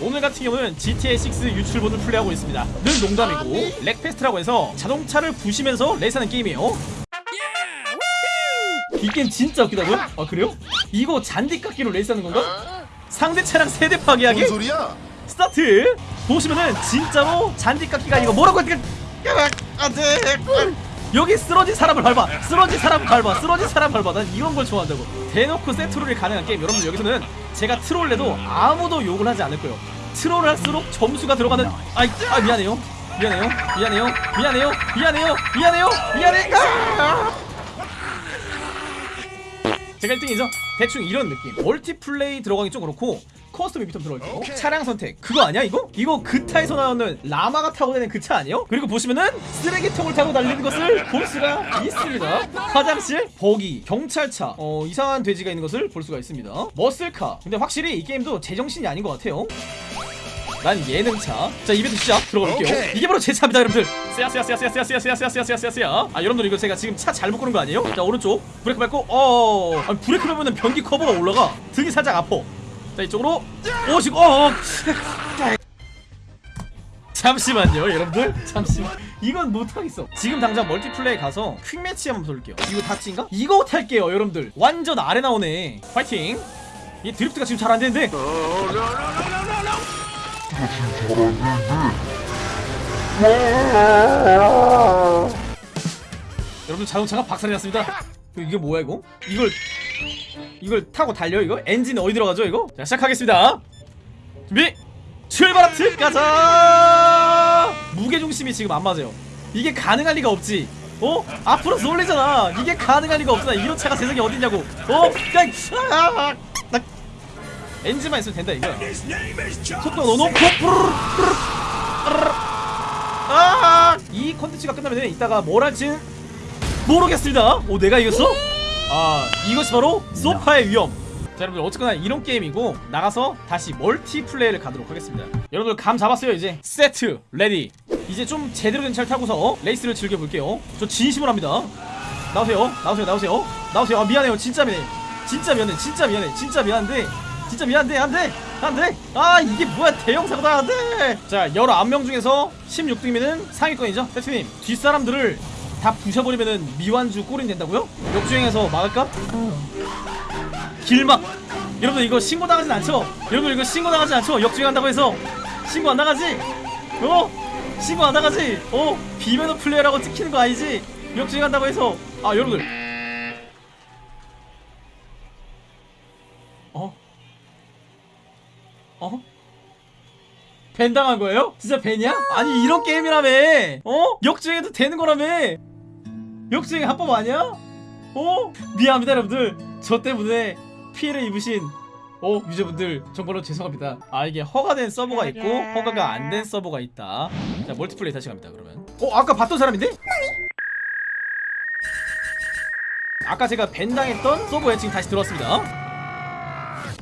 오늘 같은 경우는 GTA6 유출본을 플레이하고 있습니다 늘 농담이고 Wreckfest라고 해서 자동차를 부시면서 레이스하는 게임이에요 이 게임 진짜 웃기다고요? 아 그래요? 이거 잔디 깎기로 레이스하는 건가? 상대 차량 세대 파괴하기? 뭔 소리야? 스타트 보시면은 진짜로 잔디 깎기가 이거 뭐라고 했지? 여기 쓰러진 사람을 밟아. 쓰러진 사람 밟아. 쓰러진 사람 밟아. 난 이런 걸 좋아한다고. 대놓고 개트롤이 가능한 게임. 여러분들 여기서는 제가 트롤해도 아무도 욕을 하지 않을 거예요. 트롤을 할수록 점수가 들어가는 아이 아 미안해요. 미안해요. 미안해요. 미안해요. 미안해요. 미안해요. 미안해. 아! 제가 1등이죠 대충 이런 느낌. 멀티플레이 들어가기 좀 그렇고 커스텀 이벤트 들어있고 오케이. 차량 선택. 그거 아니야 이거? 이거 그타에서 나오는 라마가 타고 다니는 그 차 아니에요? 그리고 보시면은 쓰레기통을 타고 달리는 것을 볼 수가 있습니다. 화장실 버기 경찰차. 어 이상한 돼지가 있는 것을 볼 수가 있습니다. 머슬카. 근데 확실히 이 게임도 제정신이 아닌 것 같아요 난 예능차. 자 이벤트 시작. 들어가 볼게요. 오케이. 이게 바로 제 차입니다 여러분들. 쎄야쎄야쎄야쎄야쎄야쎄야쎄야쎄야쎄야 아 여러분들 이거 제가 지금 차 잘못 고른 거 아니에요? 자 오른쪽. 브레이크 밟고 어 아니, 브레이크 밟으면 변기 커버가 올라가. 등이 살짝 아파. 자 이쪽으로. 오시고 어, 어. 잠시만요 여러분들. 잠시만. 이건 못하겠어. 지금 당장 멀티플레이 가서 퀵매치 한번 돌릴게요. 이거 다치인가? 이거 탈게요 여러분들. 완전 아래 나오네. 파이팅. 이 드리프트가 지금 잘 안되는데 여러분 자동차가 박살이 났습니다 이게 뭐야 이거? 이걸 이걸 타고 달려 이거? 엔진 어디 들어가죠 이거? 자 시작하겠습니다 준비 출발하트 가자 무게중심이 지금 안 맞아요 이게 가능할 리가 없지 어? 앞으로 쏠리잖아 이게 가능할 리가 없잖아 이런 차가 세상에 어딨냐고 어? 그냥 엔진만 있으면 된다 이거야 속도 넣어놓고 뿌르르, 뿌르르, 뿌르르. 아! 이 컨텐츠가 끝나면 이따가 뭘 할지는 모르겠습니다. 오 내가 이겼어? 아 이것이 바로 소파의 위험. 자 여러분들 어쨌거나 이런 게임이고 나가서 다시 멀티플레이를 가도록 하겠습니다. 여러분들 감 잡았어요 이제. Set ready. 이제 좀 제대로 된 차를 타고서 레이스를 즐겨볼게요. 저 진심으로 합니다. 나오세요. 나오세요. 나오세요. 나오세요. 아 미안해요. 진짜 미안해. 진짜 미안해. 진짜 미안해. 진짜 미안한데 진짜 미안한데 안돼 안돼 아 이게 뭐야 대형 사고다 안돼 자 19명 중에서 16등이면은 상위권이죠 세트님 뒷사람들을 다 부셔버리면은 미완주 꼴인 된다고요? 역주행해서 막을까? 길막 여러분 이거 신고 나가진 않죠? 여러분 이거 신고 나가진 않죠? 역주행한다고 해서 신고 안 나가지? 어? 신고 안 나가지? 어? 비면허 플레이어라고 찍히는 거 아니지? 역주행한다고 해서 아 여러분들 밴 당한 거예요? 진짜 밴이야? 아니 이런 게임이라며 어? 역주행해도 되는 거라며 역주행 합법 아니야? 어? 미안합니다 여러분들 저 때문에 피해를 입으신 어 유저분들 정말로 죄송합니다 아 이게 허가된 서버가 있고 허가가 안 된 서버가 있다 자 멀티플레이 다시 갑니다 그러면 어 아까 봤던 사람인데? 아까 제가 밴 당했던 서버에 지금 다시 들어왔습니다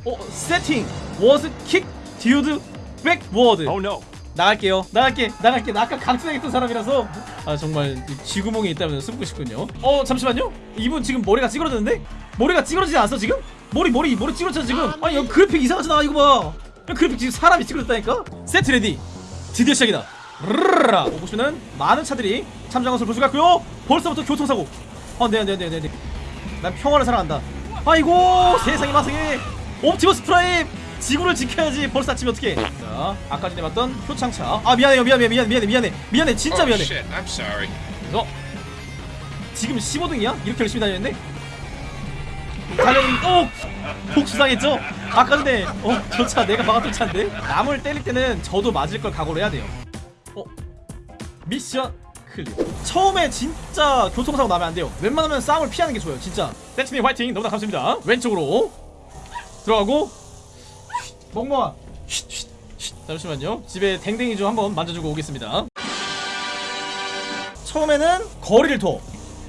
어 세팅 워즈 킥 Dude backward. Oh no. 나갈게요. 나갈게. 나갈게. 나 아까 강퇴당했던 사람이라서. 아 정말 이 쥐구멍이 있다면 숨고 싶군요. 어 잠시만요. 이분 지금 머리가 찌그러졌는데? 머리가 찌그러지지 않았어 지금? 머리 머리 머리 찌그러졌어 지금? 아니 여기 그래픽 이상하잖아 이거 봐. 야, 그래픽 지금 사람이 찌그러졌다니까? Set ready. 드디어 시작이다. 르르르라 어, 보시면은 많은 차들이 참전한 것을 볼 수가 있고요. 벌써부터 교통사고. 어, 네, 안돼 안돼 안돼 안돼 난 평화를 사랑한다. 아이고 세상에 마상에. 옵티머스 프라임 지구를 지켜야지 벌써 아침에 어떻게 자 아까 전에 봤던 표창차. 아 미안해요. 미안해 미안해. 미안해. 미안해. 미안해. 진짜 oh 미안해. 그래서 지금 15등이야? 이렇게 열심히 다녔는데? 달려는 어! 복수당했죠? 아까 전에 어? 저 차 내가 막았던 차인데? 남을 때릴 때는 저도 맞을 걸 각오를 해야 돼요. 어? 미션 clear. 처음에 진짜 교통사고 나면 안 돼요. 웬만하면 싸움을 피하는 게 좋아요. 진짜. 세트님 화이팅. 너무나 감사합니다. 왼쪽으로 들어가고 멍멍아. 잠시만요. 집에 댕댕이 좀 한번 만져주고 오겠습니다. 처음에는 거리를 둬.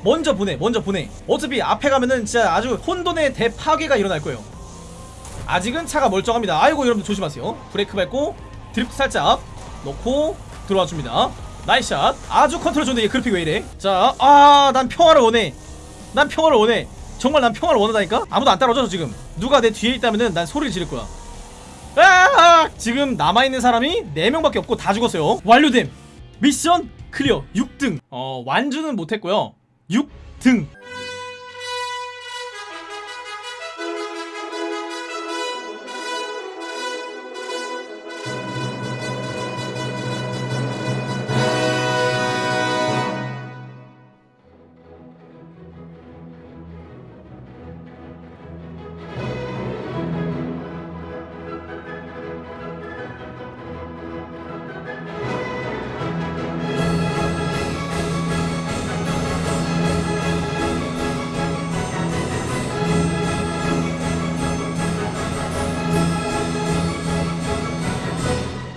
먼저 보내 먼저 보내. 어차피 앞에 가면은 진짜 아주 혼돈의 대파괴가 일어날 거예요. 아직은 차가 멀쩡합니다. 아이고 여러분 조심하세요. 브레이크 밟고 드리프트 살짝 넣고 들어와 줍니다. nice shot. 아주 컨트롤 좋은데 얘 그래픽 왜 이래? 자아난 평화를 원해. 난 평화를 원해. 정말 난 평화를 원한다니까? 아무도 안 따라오죠 저 지금? 누가 내 뒤에 있다면은 난 소리를 지를 거야 아! 지금 남아있는 사람이 4명밖에 없고 다 죽었어요. 완료됨. 미션 클리어. 6등. 어 완주는 못했고요. 6등